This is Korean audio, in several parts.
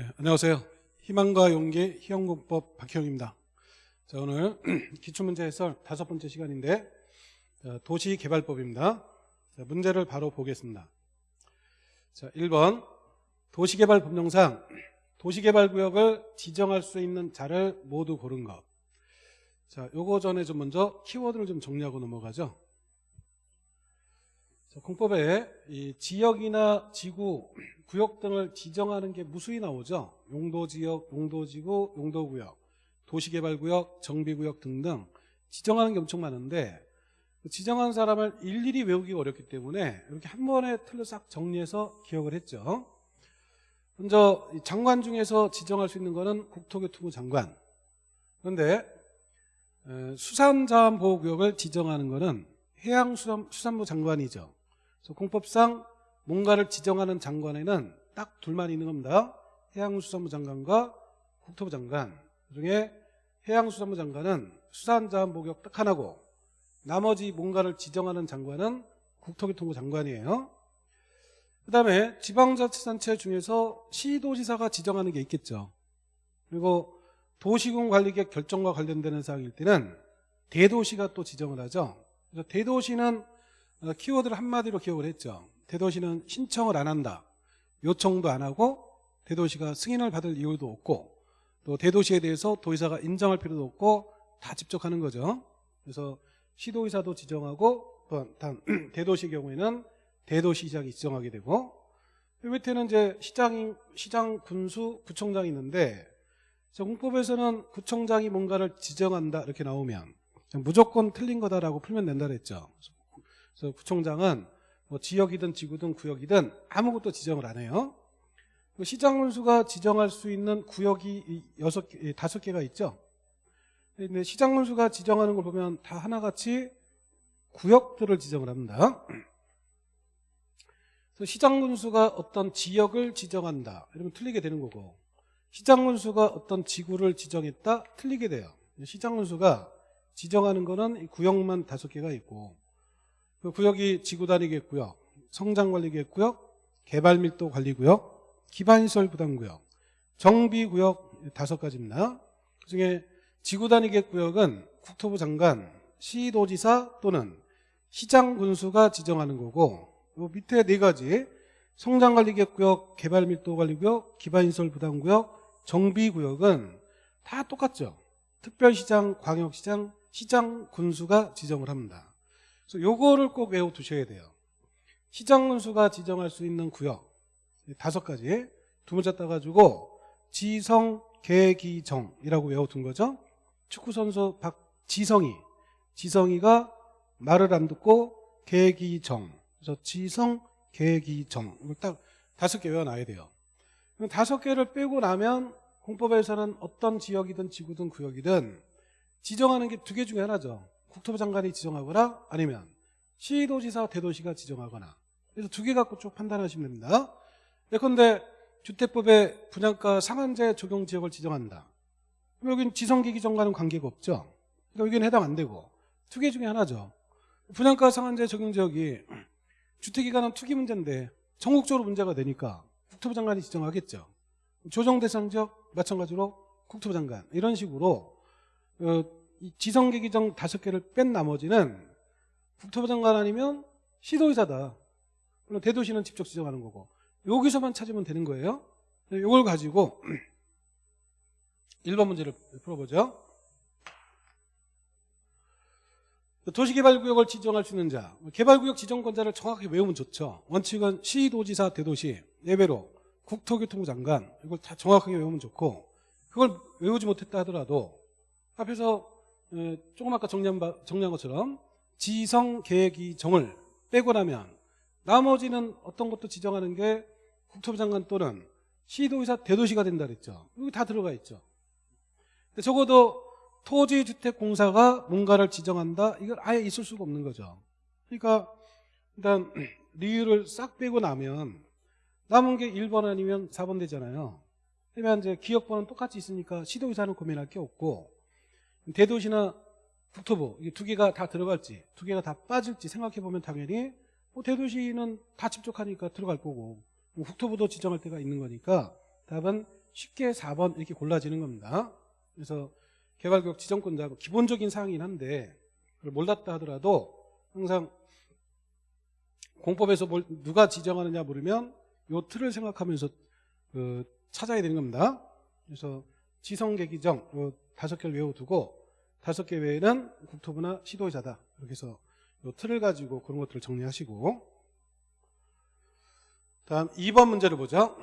네, 안녕하세요. 희망과 용기 희영공법 박형입니다. 자, 오늘 기출문제 해설 다섯 번째 시간인데 자, 도시개발법입니다. 자, 문제를 바로 보겠습니다. 자, 1번 도시개발 법령상 도시개발구역을 지정할 수 있는 자를 모두 고른 것. 자, 요거 전에 좀 먼저 키워드를 좀 정리하고 넘어가죠. 자, 공법에 이 지역이나 지구, 구역 등을 지정하는 게 무수히 나오죠. 용도지역, 용도지구, 용도구역, 도시개발구역, 정비구역 등등 지정하는 게 엄청 많은데 지정한 사람을 일일이 외우기가 어렵기 때문에 이렇게 한 번에 틀로 싹 정리해서 기억을 했죠. 먼저 장관 중에서 지정할 수 있는 거는 국토교통부 장관. 그런데 수산자원보호구역을 지정하는 거는 해양수산부 장관이죠. 그래서 공법상 뭔가를 지정하는 장관에는 딱 둘만 있는 겁니다. 해양수산부 장관과 국토부 장관 그중에 해양수산부 장관은 수산자원보호구역 딱 하나고 나머지 뭔가를 지정하는 장관은 국토교통부 장관이에요. 그 다음에 지방자치단체 중에서 시도지사가 지정하는 게 있겠죠. 그리고 도시군 관리계획 결정과 관련되는 사항일 때는 대도시가 또 지정을 하죠. 그래서 대도시는 어, 키워드를 한마디로 기억을 했죠. 대도시는 신청을 안 한다. 요청도 안 하고 대도시가 승인을 받을 이유도 없고 또 대도시에 대해서 도의사가 인정할 필요도 없고 다 직접 하는 거죠. 그래서 시도의사도 지정하고 또 대도시 경우에는 대도시장이 지정하게 되고 밑에는 이제 시장이 시장 군수 구청장이 있는데 공법에서는 구청장이 뭔가를 지정한다 이렇게 나오면 무조건 틀린 거다라고 풀면 된다 그랬죠. 그래서 구청장은 뭐 지역이든 지구든 구역이든 아무것도 지정을 안 해요. 시장 군수가 지정할 수 있는 구역이 여섯 개, 다섯 개가 있죠. 근데 시장 군수가 지정하는 걸 보면 다 하나같이 구역들을 지정을 합니다. 그래서 시장 군수가 어떤 지역을 지정한다. 이러면 틀리게 되는 거고 시장 군수가 어떤 지구를 지정했다. 틀리게 돼요. 시장 군수가 지정하는 거는 구역만 다섯 개가 있고 그 구역이 지구 단위 구역, 성장관리구역, 개발밀도 관리구역, 기반시설 부담구역, 정비구역 다섯 가지입니다. 그중에 지구 단위 구역은 국토부 장관, 시도지사 또는 시장 군수가 지정하는 거고 밑에 네 가지 성장관리구역, 개발밀도관리구역, 기반시설 부담구역, 정비구역은 다 똑같죠. 특별시장, 광역시장, 시장 군수가 지정을 합니다. 그래서 요거를 꼭 외워두셔야 돼요. 시장군수가 지정할 수 있는 구역 다섯 가지 두 문자 따가지고 지성, 계기정이라고 외워둔 거죠. 축구선수 박지성이 지성이가 말을 안 듣고 계기정 그래서 지성, 계기정 딱 다섯 개 외워놔야 돼요. 다섯 개를 빼고 나면 공법에서는 어떤 지역이든 지구든 구역이든 지정하는 게 두 개 중에 하나죠. 국토부 장관이 지정하거나 아니면 시도지사 대도시가 지정하거나 그래서 두 개 갖고 쭉 판단하시면 됩니다. 예컨대 주택법에 분양가 상한제 적용 지역을 지정한다. 그럼 여기는 지성기기 정과는 관계가 없죠. 그러니까 여기는 해당 안 되고 두 개 중에 하나죠. 분양가 상한제 적용 지역이 주택기관은 투기 문제인데 전국적으로 문제가 되니까 국토부 장관이 지정하겠죠. 조정 대상 지역 마찬가지로 국토부 장관 이런 식으로 어, 지성계기정 다섯 개를 뺀 나머지는 국토부 장관 아니면 시도의사다. 물론 대도시는 직접 지정하는 거고 여기서만 찾으면 되는 거예요. 이걸 가지고 1번 문제를 풀어보죠. 도시개발구역을 지정할 수 있는 자 개발구역 지정권자를 정확히 외우면 좋죠. 원칙은 시도지사 대도시 예외로 국토교통부 장관 이걸 다 정확하게 외우면 좋고 그걸 외우지 못했다 하더라도 앞에서 조금 아까 정리한, 정리한 것처럼 지성 계획 이 정을 빼고 나면 나머지는 어떤 것도 지정하는 게 국토부 장관 또는 시도의사 대도시가 된다 그랬죠. 여기 다 들어가 있죠. 적어도 토지주택공사가 뭔가를 지정한다. 이걸 아예 있을 수가 없는 거죠. 그러니까 일단 리유를 싹 빼고 나면 남은 게 1번 아니면 4번 되잖아요. 그러면 이제 기업번은 똑같이 있으니까 시도의사는 고민할 게 없고 대도시나 국토부 이게 두 개가 다 들어갈지 두 개가 다 빠질지 생각해 보면 당연히 뭐 대도시는 다 집중하니까 들어갈 거고 뭐 국토부도 지정할 때가 있는 거니까 답은 쉽게 4번 이렇게 골라지는 겁니다. 그래서 개발구역 지정권자 뭐 기본적인 사항이긴 한데 그걸 몰랐다 하더라도 항상 공법에서 뭘 누가 지정하느냐 물으면 요 틀을 생각하면서 그 찾아야 되는 겁니다. 그래서 지성계기정 요 다섯 개를 외워두고 다섯 개 외에는 국토부나 시도의자다. 이렇게 해서 요 틀을 가지고 그런 것들을 정리하시고 다음 2번 문제를 보죠.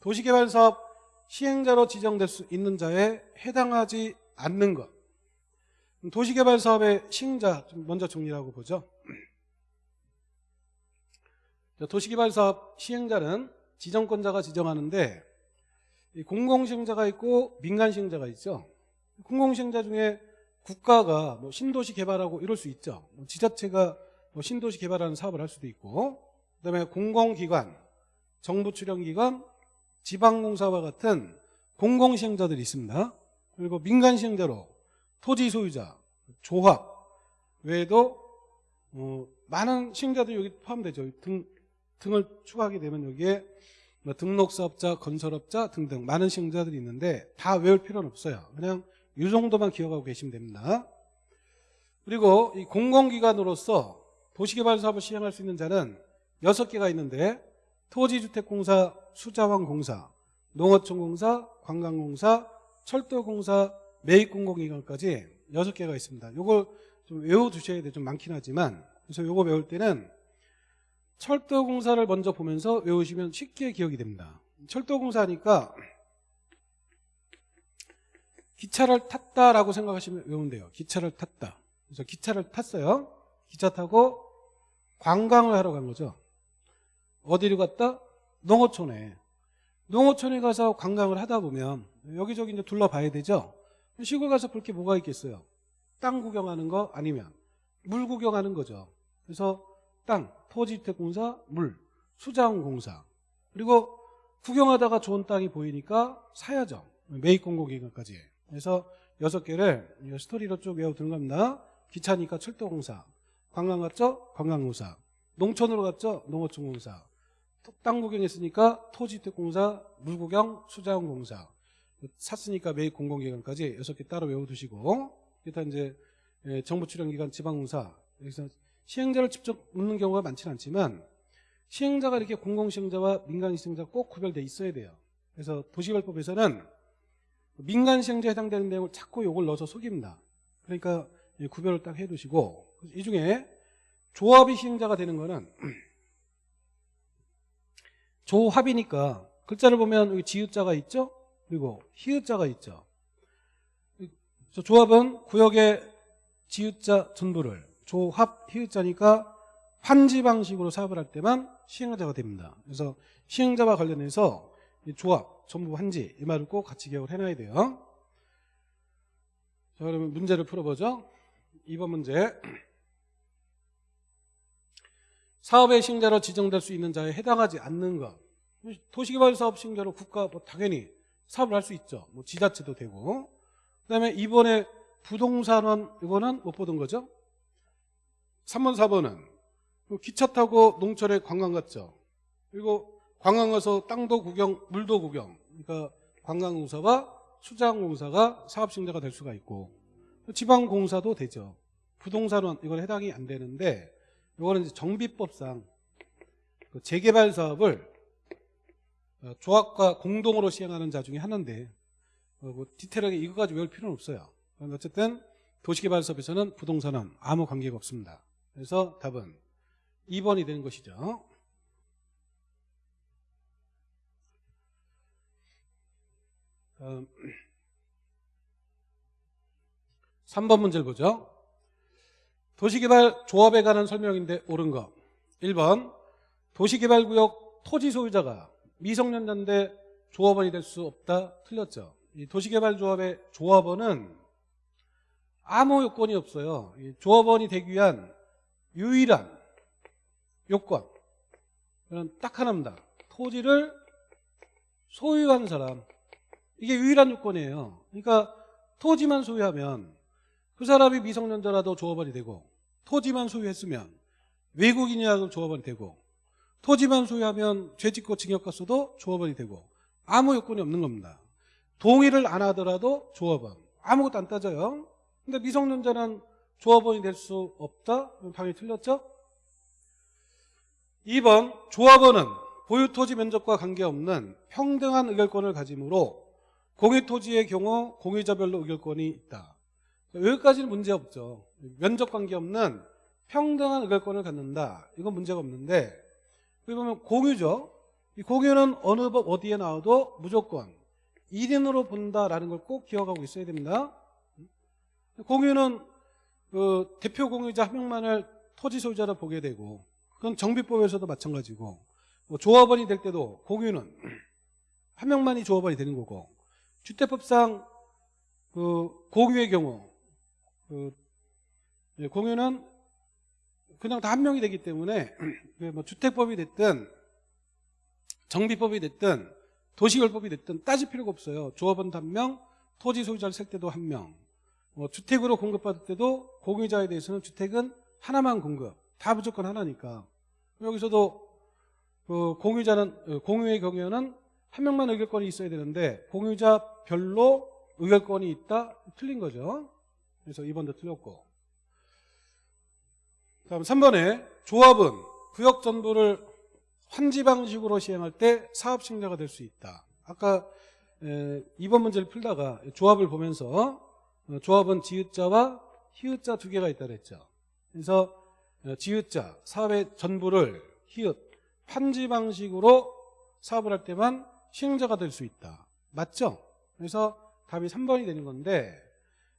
도시개발사업 시행자로 지정될 수 있는 자에 해당하지 않는 것. 도시개발사업의 시행자 좀 먼저 정리하고 보죠. 도시개발사업 시행자는 지정권자가 지정하는데 공공시행자가 있고 민간시행자가 있죠. 공공시행자 중에 국가가 뭐 신도시 개발하고 이럴 수 있죠. 뭐 지자체가 뭐 신도시 개발하는 사업을 할 수도 있고 그다음에 공공기관, 정부 출연기관, 지방공사와 같은 공공시행자들이 있습니다. 그리고 민간시행자로 토지 소유자, 조합 외에도 어, 많은 시행자들이 여기 포함되죠. 등, 등을 추가하게 되면 여기에 뭐 등록사업자, 건설업자 등등 많은 시행자들이 있는데 다 외울 필요는 없어요. 그냥 이 정도만 기억하고 계시면 됩니다. 그리고 이 공공기관으로서 도시개발 사업을 시행할 수 있는 자는 6개가 있는데 토지주택공사, 수자원공사, 농어촌공사, 관광공사, 철도공사, 매입공공기관까지 6개가 있습니다. 이걸 좀 외워두셔야 돼. 좀 많긴 하지만 그래서 이거 외울 때는 철도공사를 먼저 보면서 외우시면 쉽게 기억이 됩니다. 철도공사니까 기차를 탔다라고 생각하시면 외우면 돼요. 기차를 탔다. 그래서 기차를 탔어요. 기차 타고 관광을 하러 간 거죠. 어디로 갔다? 농어촌에. 농어촌에 가서 관광을 하다 보면 여기저기 이제 둘러봐야 되죠. 시골 가서 볼 게 뭐가 있겠어요? 땅 구경하는 거 아니면 물 구경하는 거죠. 그래서 땅, 토지주택공사, 물, 수자원공사 그리고 구경하다가 좋은 땅이 보이니까 사야죠. 매입공고기관까지. 그래서 여섯 개를 스토리로 쭉 외워두는 겁니다. 기차니까 철도공사, 관광 갔죠? 관광공사, 농촌으로 갔죠? 농어촌공사, 땅 구경했으니까 토지주택공사, 물구경, 수자원공사 샀으니까 매입 공공기관까지 여섯 개 따로 외워두시고 일단 이제 예, 정부 출연기관 지방공사 여기서 시행자를 직접 묻는 경우가 많지는 않지만 시행자가 이렇게 공공시행자와 민간시행자가 꼭 구별돼 있어야 돼요. 그래서 도시개발법에서는 민간 시행자에 해당되는 내용을 자꾸 요걸 넣어서 속입니다. 그러니까 구별을 딱 해두시고 이 중에 조합이 시행자가 되는 거는 조합이니까 글자를 보면 여기 지읒자가 있죠? 그리고 히읗자가 있죠. 조합은 구역의 지읒자 전부를 조합 히읗자니까 환지 방식으로 사업을 할 때만 시행자가 됩니다. 그래서 시행자와 관련해서 조합 전부 환지 이 말을 꼭 같이 기억을 해놔야 돼요. 자 그러면 문제를 풀어보죠. 2번 문제 사업의 시행자로 지정될 수 있는 자에 해당하지 않는 것 도시개발 사업 시행자로 국가 뭐 당연히 사업을 할 수 있죠. 뭐 지자체도 되고 그다음에 이번에 부동산원 이거는 못 보던 거죠. 3번 4번은 기차 타고 농촌에 관광 갔죠. 그리고 관광 가서 땅도 구경, 물도 구경. 그러니까 관광공사와 수자원공사가 사업시행자가 될 수가 있고 지방공사도 되죠. 부동산원 이건 해당이 안 되는데 이거는 정비법상 그 재개발 사업을 어, 조합과 공동으로 시행하는 자 중에 하나인데 어, 뭐 디테일하게 이거까지 외울 필요는 없어요. 어쨌든 도시개발 사업에서는 부동산은 아무 관계가 없습니다. 그래서 답은 2번이 되는 것이죠. 3번 문제를 보죠. 도시개발 조합에 관한 설명인데 옳은 거 1번 도시개발구역 토지 소유자가 미성년자인데 조합원이 될 수 없다 틀렸죠. 이 도시개발조합의 조합원은 아무 요건이 없어요. 조합원이 되기 위한 유일한 요건 딱 하나입니다. 토지를 소유한 사람 이게 유일한 요건이에요. 그러니까 토지만 소유하면 그 사람이 미성년자라도 조합원이 되고 토지만 소유했으면 외국인이라도 조합원이 되고 토지만 소유하면 죄짓고 징역 갔어도 조합원이 되고 아무 요건이 없는 겁니다. 동의를 안 하더라도 조합원 아무것도 안 따져요. 근데 미성년자는 조합원이 될 수 없다? 당연히 틀렸죠? 2번 조합원은 보유토지 면적과 관계없는 평등한 의결권을 가지므로 공유토지의 경우 공유자별로 의결권이 있다. 여기까지는 문제 없죠. 면적 관계없는 평등한 의결권을 갖는다. 이건 문제가 없는데 여기 보면 공유죠. 이 공유는 어느 법 어디에 나와도 무조건 1인으로 본다라는 걸 꼭 기억하고 있어야 됩니다. 공유는 그 대표 공유자 한 명만을 토지 소유자로 보게 되고 그건 정비법에서도 마찬가지고 뭐 조합원이 될 때도 공유는 한 명만이 조합원이 되는 거고 주택법상 그 공유의 경우 그 예, 공유는 그냥 다 한 명이 되기 때문에 뭐 주택법이 됐든 정비법이 됐든 도시결법이 됐든 따질 필요가 없어요. 조합원 한 명, 토지 소유자를 셀 때도 한 명. 뭐 주택으로 공급받을 때도 공유자에 대해서는 주택은 하나만 공급. 다 무조건 하나니까. 여기서도 그 공유자는 어, 공유의 경우에는 한 명만 의결권이 있어야 되는데 공유자 별로 의결권이 있다 틀린 거죠. 그래서 2번도 틀렸고. 다음 3번에 조합은 구역 전부를 환지 방식으로 시행할 때 사업 승자가 될 수 있다. 아까 2번 문제를 풀다가 조합을 보면서 어, 조합은 지읒자와 히읗자 두 개가 있다 그랬죠. 그래서 어, 지읒자 사업의 전부를 히읗 환지 방식으로 사업을 할 때만 시행자가 될 수 있다. 맞죠? 그래서 답이 3번이 되는 건데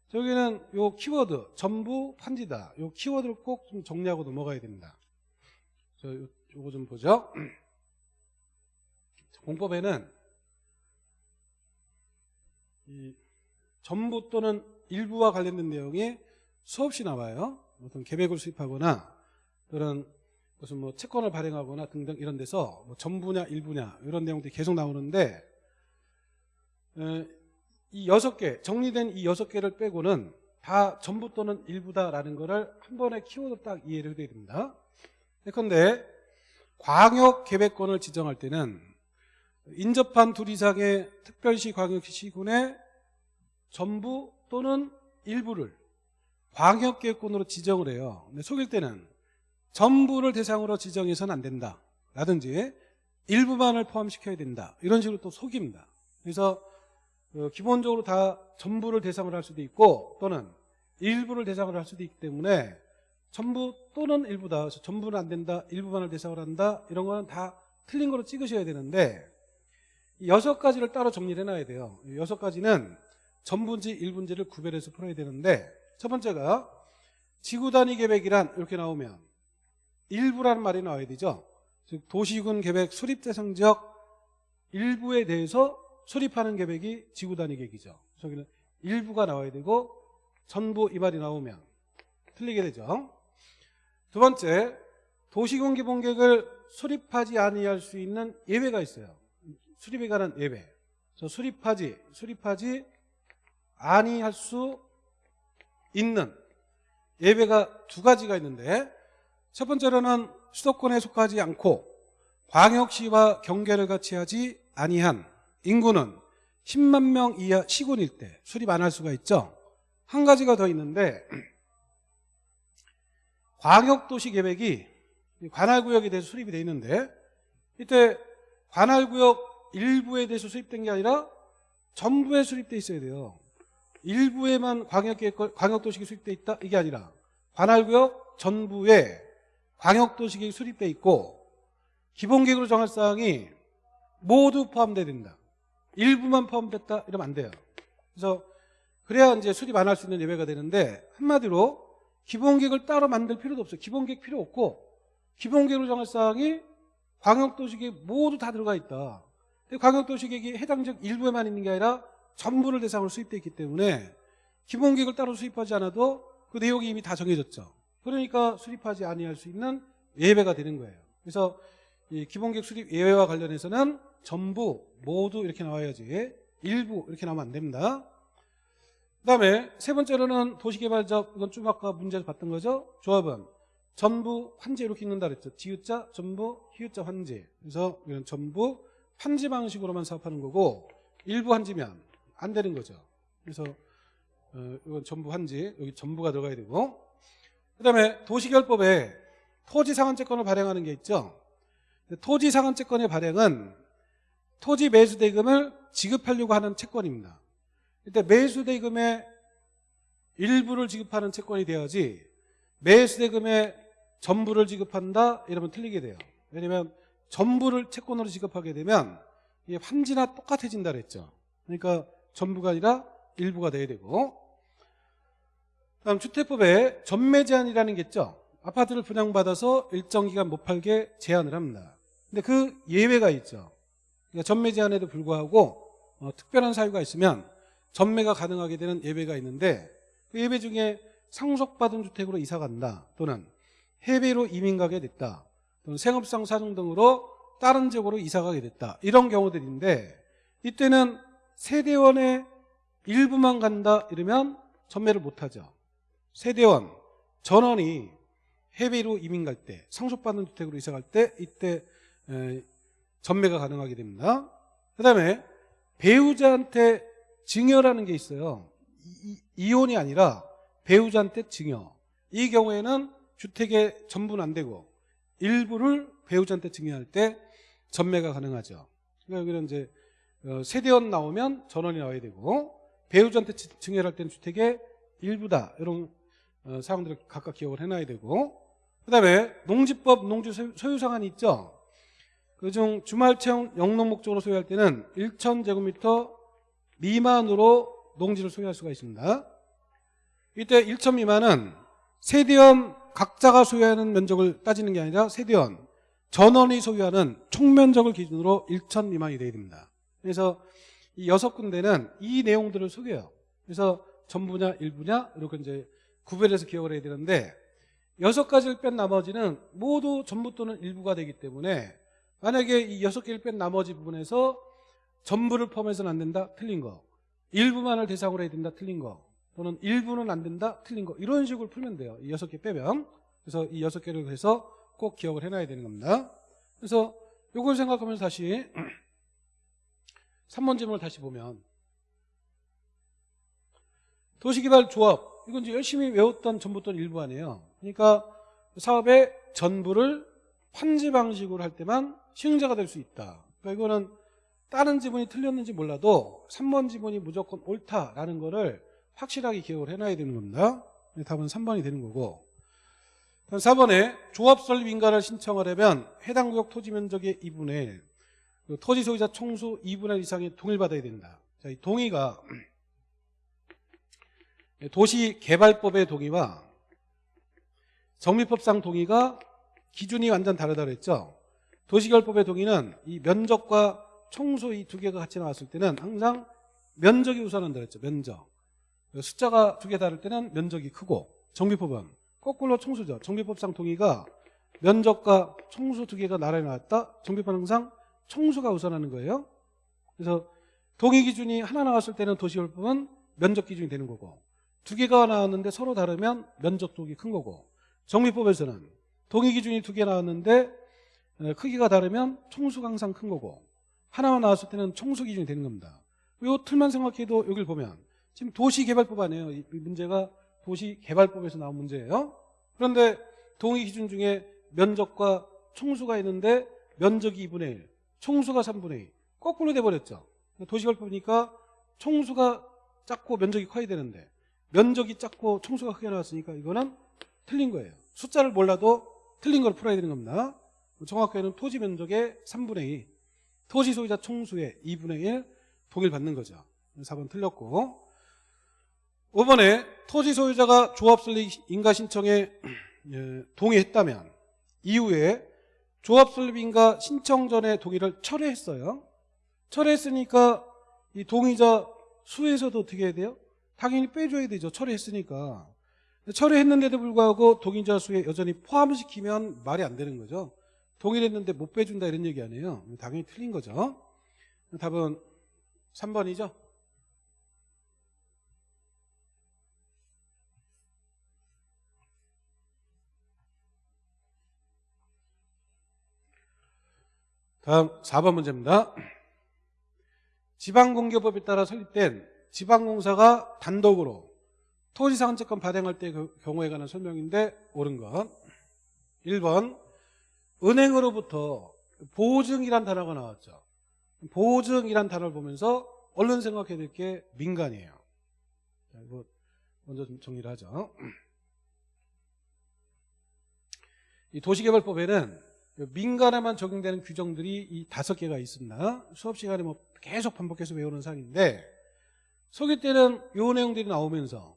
저기는 요 키워드 전부 환지다. 요 키워드를 꼭 좀 정리하고 넘어가야 됩니다. 저 요거 좀 보죠. 공법에는 이 전부 또는 일부와 관련된 내용이 수없이 나와요. 어떤 계획을 수립하거나 또는 무슨 뭐 채권을 발행하거나 등등 이런 데서 뭐 전부냐 일부냐 이런 내용들이 계속 나오는데 에, 이 여섯 개 정리된 이 여섯 개를 빼고는 다 전부 또는 일부다라는 거를 한 번에 키워드 딱 이해를 해야 됩니다. 그런데 광역 계획권을 지정할 때는 인접한 둘 이상의 특별시 광역시군의 전부 또는 일부를 광역 계획권으로 지정을 해요. 근데 속일 때는 전부를 대상으로 지정해서는 안 된다. 라든지 일부만을 포함시켜야 된다. 이런 식으로 또 속입니다. 그래서 어, 기본적으로 다 전부를 대상으로 할 수도 있고 또는 일부를 대상으로 할 수도 있기 때문에 전부 또는 일부다. 그래서 전부는 안 된다. 일부만을 대상으로 한다. 이런 거는 다 틀린 거로 찍으셔야 되는데 이 여섯 가지를 따로 정리를 해놔야 돼요. 이 여섯 가지는 전분지, 일분지를 구별해서 풀어야 되는데 첫 번째가 지구 단위 계획이란 이렇게 나오면 일부라는 말이 나와야 되죠. 즉 도시군 계획 수립 대상 지역 일부에 대해서 수립하는 계획이 지구 단위 계획이죠. 저기는 일부가 나와야 되고 전부 이 말이 나오면 틀리게 되죠. 두 번째, 도시군 기본 계획을 수립하지 아니할 수 있는 예외가 있어요. 수립에 관한 예외. 저 수립하지, 수립하지 아니할 수 있는 예외가 두 가지가 있는데 첫 번째로는 수도권에 속하지 않고 광역시와 경계를 같이 하지 아니한 인구는 10만 명 이하 시군일 때 수립 안 할 수가 있죠. 한 가지가 더 있는데 광역도시 계획이 관할구역에 대해서 수립이 돼 있는데 이때 관할구역 일부에 대해서 수립된 게 아니라 전부에 수립돼 있어야 돼요. 일부에만 광역도시계획 수립돼 있다 이게 아니라 관할구역 전부에 광역도시계획 수립돼 있고 기본계획으로 정할 사항이 모두 포함돼야 된다. 일부만 포함됐다 이러면 안 돼요. 그래서 그래야 이제 수립 안 할 수 있는 예외가 되는데 한마디로 기본계획을 따로 만들 필요도 없어요. 기본계획 필요 없고 기본계획으로 정할 사항이 광역도시계획 모두 다 들어가 있다. 광역도시계획이 해당 지역 일부에만 있는 게 아니라 전부를 대상으로 수입되어 있기 때문에 기본계획을 따로 수립하지 않아도 그 내용이 이미 다 정해졌죠. 그러니까 수립하지 아니할 수 있는 예외가 되는 거예요. 그래서 이 기본계획 수립 예외와 관련해서는 전부 모두 이렇게 나와야지 일부 이렇게 나오면 안 됩니다. 그 다음에 세 번째로는 도시개발적 이건 좀 아까 문제에서 봤던 거죠. 조합은 전부 환지 이렇게 읽는다 그랬죠. 지읒자 전부 히읗자 환지. 그래서 이건 전부 판지 방식으로만 사업하는 거고 일부 한지면 안 되는 거죠. 그래서 어, 이건 전부 한지 여기 전부가 들어가야 되고 그다음에 도시결법에 토지 상한채권을 발행하는 게 있죠. 토지 상한채권의 발행은 토지 매수 대금을 지급하려고 하는 채권입니다. 이때 매수 대금의 일부를 지급하는 채권이 돼야지 매수 대금의 전부를 지급한다 이러면 틀리게 돼요. 왜냐면 전부를 채권으로 지급하게 되면 이게 환지나 똑같아진다 그랬죠. 그러니까 전부가 아니라 일부가 돼야 되고 다음 주택법에 전매 제한이라는 게 있죠. 아파트를 분양받아서 일정 기간 못 팔게 제한을 합니다. 근데 그 예외가 있죠. 그러니까 전매 제한에도 불구하고 어, 특별한 사유가 있으면 전매가 가능하게 되는 예외가 있는데 그 예외 중에 상속받은 주택으로 이사 간다 또는 해외로 이민 가게 됐다 또는 생업상 사정 등으로 다른 지역으로 이사 가게 됐다 이런 경우들인데 이때는 세대원의 일부만 간다 이러면 전매를 못하죠 세대원 전원이 해외로 이민 갈 때 상속받은 주택으로 이사 갈 때 이때 에, 전매가 가능하게 됩니다. 그 다음에 배우자한테 증여라는 게 있어요. 이, 이혼이 아니라 배우자한테 증여. 이 경우에는 주택의 전부는 안 되고 일부를 배우자한테 증여할 때 전매가 가능하죠. 그러니까 여기는 이제 어, 세대원 나오면 전원이 나와야 되고 배우자한테 지- 증여할 때는 주택의 일부다. 이런 어, 사항들을 각각 기억을 해놔야 되고 그 다음에 농지법 농지 소유- 소유 상한이 있죠 그중 주말 채용 영농 목적으로 소유할 때는 1,000제곱미터 미만으로 농지를 소유할 수가 있습니다 이때 1천 미만은 세대원 각자가 소유하는 면적을 따지는 게 아니라 세대원 전원이 소유하는 총면적을 기준으로 1천 미만이 돼야 됩니다. 그래서 이 여섯 군데는 이 내용들을 속여요. 그래서 전부냐 일부냐 이렇게 이제 구별해서 기억을 해야 되는데 여섯 가지를 뺀 나머지는 모두 전부 또는 일부가 되기 때문에 만약에 이 여섯 개를 뺀 나머지 부분에서 전부를 포함해서는 안 된다 틀린 거. 일부만을 대상으로 해야 된다 틀린 거. 또는 일부는 안 된다 틀린 거. 이런 식으로 풀면 돼요 이 여섯 개 빼면. 그래서 이 여섯 개를 해서 꼭 기억을 해놔야 되는 겁니다. 그래서 이걸 생각하면서 다시 3번 질문을 다시 보면 도시개발 조합 이건 이제 열심히 외웠던 전부 또는 일부 아니에요 그러니까 사업의 전부를 판지 방식으로 할 때만 시행자가 될 수 있다 그러니까 이거는 다른 지문이 틀렸는지 몰라도 3번 지문이 무조건 옳다라는 거를 확실하게 기억을 해놔야 되는 겁니다. 답은 3번이 되는 거고. 다음 4번에 조합 설립 인가를 신청하려면 해당 구역 토지 면적의 2분의 1, 그리고 토지 소유자 총수 2분의 1 이상의 동의를 받아야 된다. 자, 이 동의가 도시개발법의 동의와 정비법상 동의가 기준이 완전 다르다 그랬죠. 도시개발법의 동의는 이 면적과 총수 이두 개가 같이 나왔을 때는 항상 면적이 우선한다 그랬죠. 면적. 숫자가 두 개 다를 때는 면적이 크고 정비법은 거꾸로 총수죠. 정비법상 동의가 면적과 총수 두 개가 나란히 나왔다. 정비법은 항상 총수가 우선하는 거예요. 그래서 동의 기준이 하나 나왔을 때는 도시개발법은 면적 기준이 되는 거고 두 개가 나왔는데 서로 다르면 면적 쪽이 큰 거고 정비법에서는 동의 기준이 두 개 나왔는데 어, 크기가 다르면 총수가 항상 큰 거고 하나만 나왔을 때는 총수 기준이 되는 겁니다. 이 틀만 생각해도 여기를 보면 지금 도시개발법 아니에요. 이 문제가 도시개발법에서 나온 문제예요. 그런데 동의 기준 중에 면적과 총수가 있는데 면적이 2분의 1, 총수가 3분의 2 거꾸로 돼버렸죠. 도시개발법이니까 총수가 작고 면적이 커야 되는데 면적이 작고 총수가 크게 나왔으니까 이거는 틀린 거예요. 숫자를 몰라도 틀린 걸 풀어야 되는 겁니다. 정확하게는 토지 면적의 3분의 2, 토지 소유자 총수의 2분의 1 동의를 받는 거죠. 4번 틀렸고 5번에 토지 소유자가 조합 설립 인가 신청에 예, 동의했다면 이후에 조합 설립 인가 신청 전에 동의를 철회했어요. 철회했으니까 이 동의자 수에서도 어떻게 해야 돼요? 당연히 빼줘야 되죠. 철회했으니까. 철회했는데도 불구하고 동의자 수에 여전히 포함시키면 말이 안 되는 거죠. 동의를 했는데 못 빼준다 이런 얘기 아니에요. 당연히 틀린 거죠. 답은 3번이죠. 다음 4번 문제입니다. 지방공개법에 따라 설립된 지방공사가 단독으로 토지상한채권 발행할 때 그 경우에 관한 설명인데 옳은 것 1번 은행으로부터 보증이란 단어가 나왔죠. 보증이란 단어를 보면서 얼른 생각해야 될 게 민간이에요. 자, 이거 먼저 좀 정리를 하죠. 이 도시개발법에는 민간에만 적용되는 규정들이 이 다섯 개가 있습니다. 수업 시간에 뭐 계속 반복해서 외우는 사항인데 소개 때는 요 내용들이 나오면서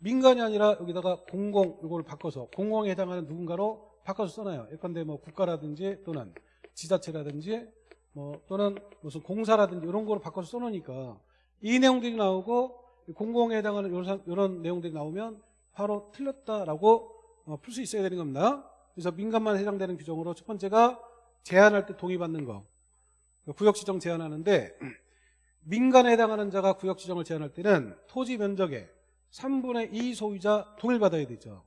민간이 아니라 여기다가 공공 이걸 바꿔서 공공에 해당하는 누군가로 바꿔서 써놔요. 예컨대 뭐 국가라든지 또는 지자체라든지 뭐 또는 무슨 공사라든지 이런 거로 바꿔서 써놓으니까 이 내용들이 나오고 공공에 해당하는 이런, 이런 내용들이 나오면 바로 틀렸다라고 어, 풀 수 있어야 되는 겁니다. 그래서 민간만 해당되는 규정으로 첫 번째가 제한할 때 동의받는 거 구역 지정 제한하는데 민간에 해당하는 자가 구역 지정을 제한할 때는 토지 면적의 3분의 2 소유자 동의받아야 되죠.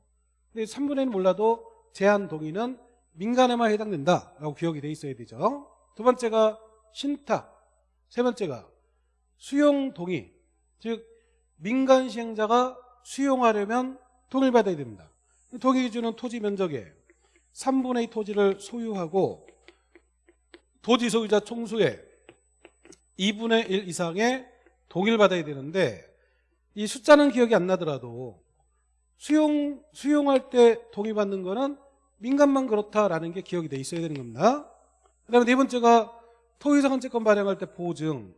근데 3분의 1 몰라도 제한 동의는 민간에만 해당된다라고 기억이 돼 있어야 되죠. 두 번째가 신탁, 세 번째가 수용 동의, 즉 민간 시행자가 수용하려면 동의를 받아야 됩니다. 동의 기준은 토지 면적의 3분의 2 토지를 소유하고 토지 소유자 총수의 2분의 1 이상의 동의를 받아야 되는데 이 숫자는 기억이 안 나더라도 수용, 수용할 때 동의받는 거는 민간만 그렇다라는 게 기억이 돼 있어야 되는 겁니다. 그 다음에 네 번째가 토지상한채권 발행할 때 보증.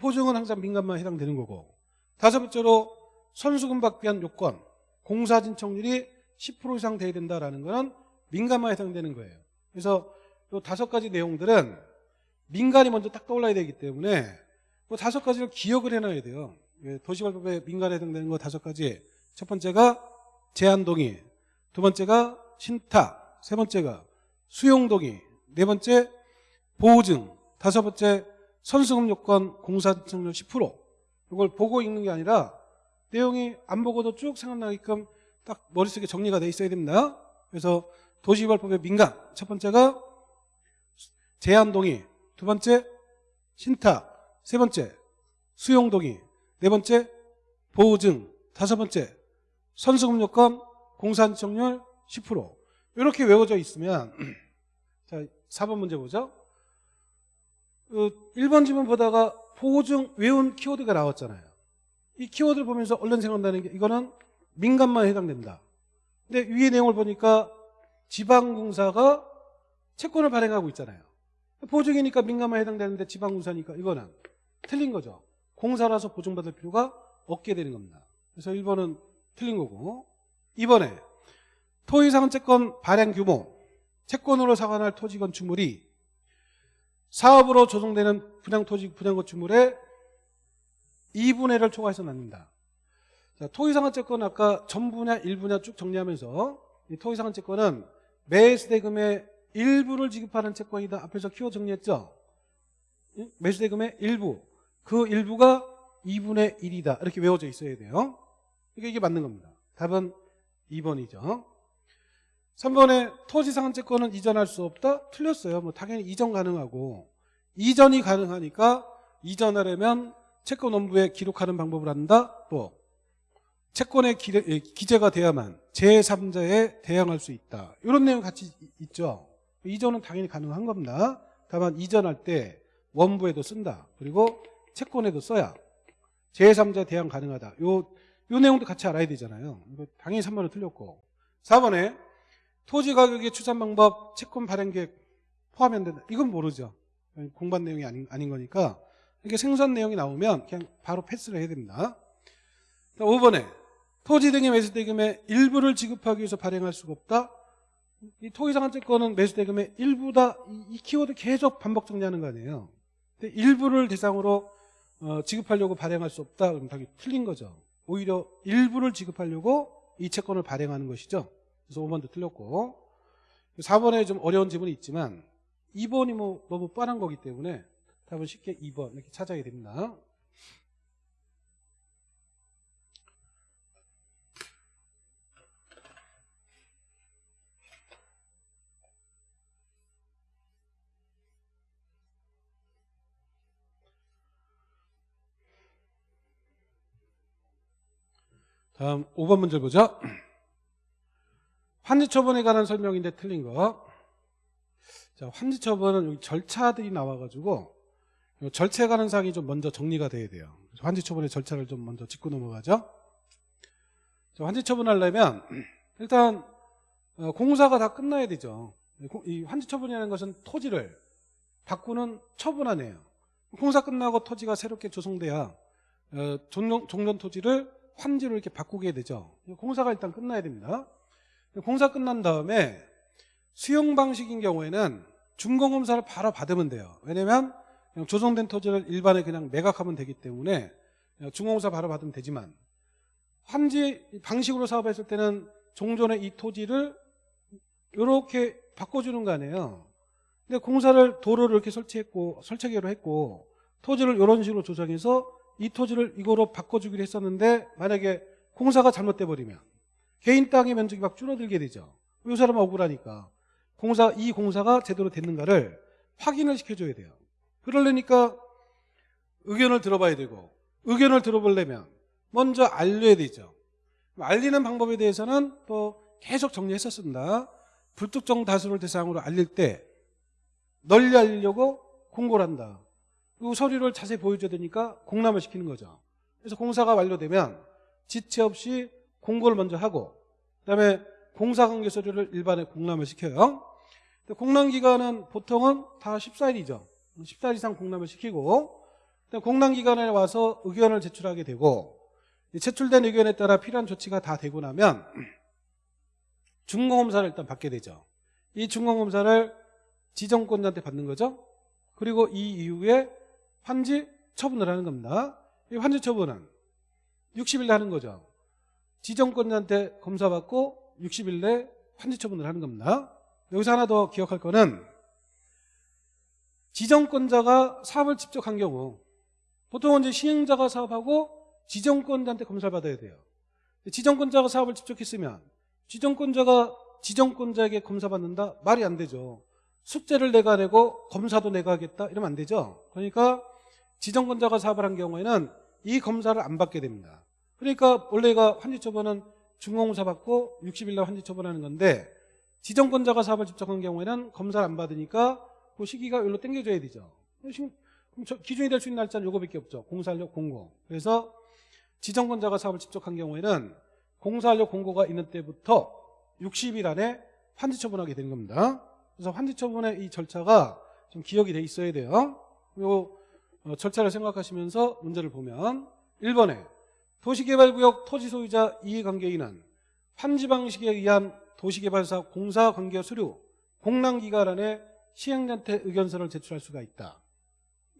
보증은 항상 민간만 해당되는 거고. 다섯 번째로 선수금 받기 위한 요건. 공사 진척률이 10% 이상 돼야 된다라는 거는 민간만 해당되는 거예요. 그래서 이 다섯 가지 내용들은 민간이 먼저 딱 떠올라야 되기 때문에 그 다섯 가지를 기억을 해놔야 돼요. 예, 도시발법에 민간에 해당되는 거 다섯 가지. 첫 번째가 제한동의, 두 번째가 신탁, 세 번째가 수용동의, 네 번째 보증, 다섯 번째 선수금 요건 공사청률 10% 이걸 보고 읽는 게 아니라 내용이 안 보고도 쭉 생각나게끔 딱 머릿속에 정리가 돼 있어야 됩니다. 그래서 도시개발법의 민간 첫 번째가 제한동의 두 번째 신탁 세 번째 수용동의 네 번째 보증 다섯 번째 선수금 요건 공사청률 10% 이렇게 외워져 있으면 자 4번 문제 보죠. 그 1번 지문 보다가 보증 외운 키워드가 나왔잖아요. 이 키워드를 보면서 얼른 생각나는 게 이거는 민간만 해당된다. 근데 위의 내용을 보니까 지방공사가 채권을 발행하고 있잖아요. 보증이니까 민간만 해당되는데 지방공사니까 이거는 틀린 거죠. 공사라서 보증받을 필요가 없게 되는 겁니다. 그래서 1번은 틀린 거고 2번에 토지상채권 발행 규모 채권으로 상환할 토지 건축물이 사업으로 조성되는 분양토지 분양건축물의 2분의 1을 초과해서 낳는다. 자, 토지상한채권 아까 전분야, 일분야 쭉 정리하면서 이 토지상한채권은 매수대금의 일부를 지급하는 채권이다. 앞에서 키워 정리했죠? 매수대금의 일부. 그 일부가 2분의 1이다. 이렇게 외워져 있어야 돼요. 이게, 이게 맞는 겁니다. 답은 2번이죠. 3번에 토지 상한채권은 이전할 수 없다? 틀렸어요. 뭐 당연히 이전 가능하고 이전이 가능하니까 이전하려면 채권 원부에 기록하는 방법을 한다. 또 채권의 기재가 돼야만 제3자에 대항할 수 있다. 이런 내용 같이 있죠. 이전은 당연히 가능한 겁니다. 다만 이전할 때 원부에도 쓴다. 그리고 채권에도 써야 제3자 대항 가능하다. 요, 요 내용도 같이 알아야 되잖아요. 당연히 3번은 틀렸고 4번에 토지 가격의 추산 방법, 채권 발행 계획 포함이 된다. 이건 모르죠. 공반 내용이 아닌, 아닌 거니까 이렇게 생산 내용이 나오면 그냥 바로 패스를 해야 됩니다. 5번에 토지 등의 매수 대금의 일부를 지급하기 위해서 발행할 수가 없다. 이 토지상한채권은 매수대금의 일부다. 이, 이 키워드 계속 반복 정리하는 거 아니에요. 근데 일부를 대상으로 어, 지급하려고 발행할 수 없다. 그럼 당연히 틀린 거죠. 오히려 일부를 지급하려고 이 채권을 발행하는 것이죠. 그래서 5번도 틀렸고 4번에 좀 어려운 지문이 있지만 2번이 뭐 너무 뻔한 거기 때문에 답은 쉽게 2번 이렇게 찾아야 됩니다. 다음 5번 문제 보죠. 환지 처분에 관한 설명인데 틀린 거. 자, 환지 처분은 여기 절차들이 나와가지고 요 절차에 관한 사항이 좀 먼저 정리가 돼야 돼요. 그래서 환지 처분의 절차를 좀 먼저 짚고 넘어가죠. 자, 환지 처분하려면 일단 어, 공사가 다 끝나야 되죠. 이 환지 처분이라는 것은 토지를 바꾸는 처분안이에요. 공사 끝나고 토지가 새롭게 조성돼야 어, 종전 토지를 환지로 이렇게 바꾸게 되죠. 공사가 일단 끝나야 됩니다. 공사 끝난 다음에 수용 방식인 경우에는 준공 검사를 바로 받으면 돼요. 왜냐면 그냥 조성된 토지를 일반에 그냥 매각하면 되기 때문에 중공검사 바로 받으면 되지만 환지 방식으로 사업했을 때는 종전에 이 토지를 이렇게 바꿔주는 거 아니에요. 근데 공사를 도로를 이렇게 설치했고 설치기로 했고 토지를 이런 식으로 조정해서 이 토지를 이거로 바꿔주기로 했었는데 만약에 공사가 잘못돼 버리면 개인 땅의 면적이 막 줄어들게 되죠. 이 사람은 억울하니까 공사 이 공사가 제대로 됐는가를 확인을 시켜줘야 돼요. 그러려니까 의견을 들어봐야 되고 의견을 들어보려면 먼저 알려야 되죠. 알리는 방법에 대해서는 또 계속 정리했었습니다. 불특정 다수를 대상으로 알릴 때 널리 알리려고 공고를 한다. 그 서류를 자세히 보여줘야 되니까 공람을 시키는 거죠. 그래서 공사가 완료되면 지체 없이 공고를 먼저 하고 그다음에 공사관계 서류를 일반에 공람을 시켜요. 공람 기간은 보통은 다 14일이죠. 14일 이상 공람을 시키고 공람 기간에 와서 의견을 제출하게 되고 제출된 의견에 따라 필요한 조치가 다 되고 나면 중공검사를 일단 받게 되죠. 이 중공검사를 지정권자한테 받는 거죠. 그리고 이 이후에 환지 처분을 하는 겁니다. 이 환지 처분은 60일 내 하는 거죠. 지정권자한테 검사받고 60일 내 환지 처분을 하는 겁니다. 여기서 하나 더 기억할 거는 지정권자가 사업을 직접 한 경우 보통은 이제 시행자가 사업하고 지정권자한테 검사를 받아야 돼요. 지정권자가 사업을 직접 했으면 지정권자가 지정권자에게 검사받는다? 말이 안 되죠. 숙제를 내가 내고 검사도 내가 하겠다? 이러면 안 되죠. 그러니까 지정권자가 사업을 한 경우에는 이 검사를 안 받게 됩니다. 그러니까 원래가 환지처분은 중공검사 받고 60일 날 환지처분하는 건데 지정권자가 사업을 직접 한 경우에는 검사를 안 받으니까 그 시기가 여기로 당겨줘야 되죠. 기준이 될 수 있는 날짜는 요거밖에 없죠. 공사활력 공고. 그래서 지정권자가 사업을 직접 한 경우에는 공사활력 공고가 있는 때부터 60일 안에 환지 처분하게 되는 겁니다. 그래서 환지 처분의 이 절차가 좀 기억이 돼 있어야 돼요. 요 어, 절차를 생각하시면서 문제를 보면 1번에 도시개발구역 토지소유자 이해관계인은 환지 방식에 의한 도시개발사 공사 관계 수료 공란기간 안에 시행자한테 의견서를 제출할 수가 있다.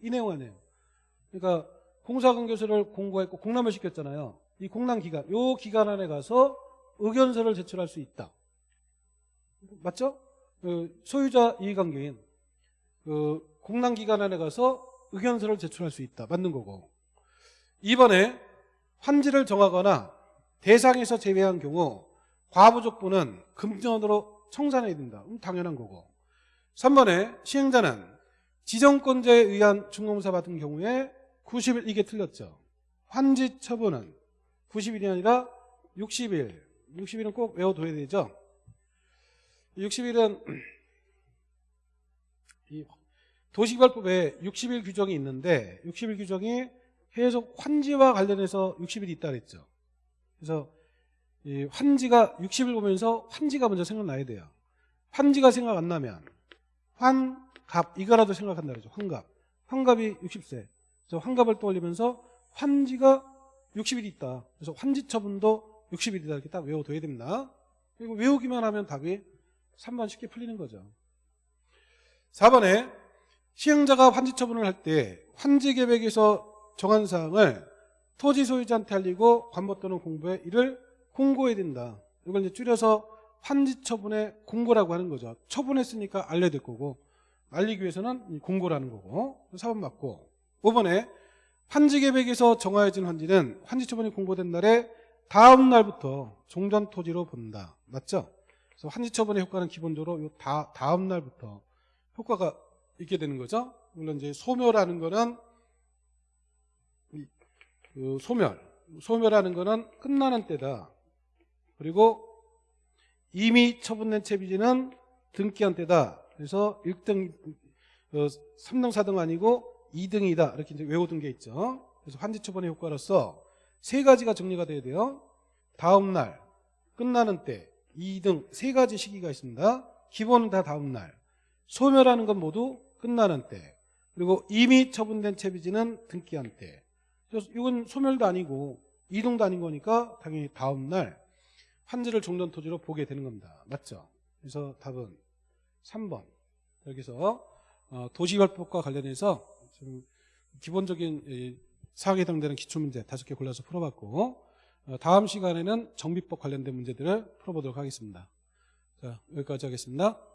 이 내용 아니에요. 그러니까 공사관계서를 공고했고 공람을 시켰잖아요. 이 공란기간, 요 기간 안에 가서 의견서를 제출할 수 있다. 맞죠? 그 소유자 이해관계인 그 공란기간 안에 가서 의견서를 제출할 수 있다. 맞는 거고. 2번에 환지를 정하거나 대상에서 제외한 경우 과부족부는 금전으로 청산해야 된다. 음, 당연한 거고. 3번에 시행자는 지정권자에 의한 중공사 받은 경우에 90일 이게 틀렸죠. 환지 처분은 90일이 아니라 60일. 60일은 꼭 외워둬야 되죠. 60일은 도시개발법에 60일 규정이 있는데 60일 규정이 계속 환지와 관련해서 60일이 있다 그랬죠. 그래서 이 환지가 60일 보면서 환지가 먼저 생각나야 돼요. 환지가 생각 안 나면 환갑 이거라도 생각한다 그러죠. 환갑. 환갑이 60세. 그래서 환갑을 떠올리면서 환지가 60일이 있다. 그래서 환지 처분도 60일이다 이렇게 딱 외워둬야 됩니다. 그리고 외우기만 하면 답이 3번 쉽게 풀리는 거죠. 4번에 시행자가 환지 처분을 할 때 환지 계획에서 정한 사항을 토지 소유자한테 알리고 관보 또는 공부에 이를 공고해야 된다. 이걸 이제 줄여서 환지 처분의 공고라고 하는 거죠. 처분했으니까 알려야 될 거고 알리기 위해서는 공고라는 거고 4번 맞고 5번에 환지 계획에서 정하여진 환지는 환지 처분이 공고된 날에 다음 날부터 종전 토지로 본다. 맞죠? 그래서 환지 처분의 효과는 기본적으로 요 다, 다음 날부터 효과가 있게 되는 거죠. 물론 이제 소멸하는 거는 그 소멸 소멸하는 거는 끝나는 때다. 그리고 이미 처분된 채비지는 등기한 때다. 그래서 1등, 어, 3등, 4등 아니고 2등이다. 이렇게 이제 외워둔 게 있죠. 그래서 환지 처분의 효과로서 세 가지가 정리가 돼야 돼요. 다음 날, 끝나는 때, 2등, 세 가지 시기가 있습니다. 기본은 다 다음 날. 소멸하는 건 모두 끝나는 때. 그리고 이미 처분된 채비지는 등기한 때. 이건 소멸도 아니고 이동도 아닌 거니까 당연히 다음 날 환지를 종전 토지로 보게 되는 겁니다. 맞죠? 그래서 답은 3번. 여기서 어, 도시개발법과 관련해서 좀 기본적인 이 사학에 해당되는 기출문제 다섯 개 골라서 풀어봤고 어, 다음 시간에는 정비법 관련된 문제들을 풀어보도록 하겠습니다. 자 여기까지 하겠습니다.